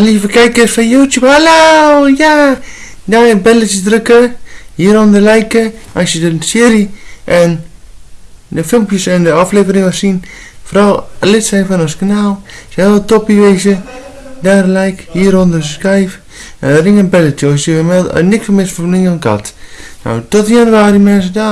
Lieve kijkers van YouTube, hallo! Ja, nou, daar een belletje drukken. Hieronder liken. Als je de serie en de filmpjes en de afleveringen wil zien. Vooral lid zijn van ons kanaal. Zou heel toppie wezen. Daar een like, hieronder subscribe. En ring een belletje als je meldt, eh, niks van mis een kat. Nou, tot januari mensen, daar.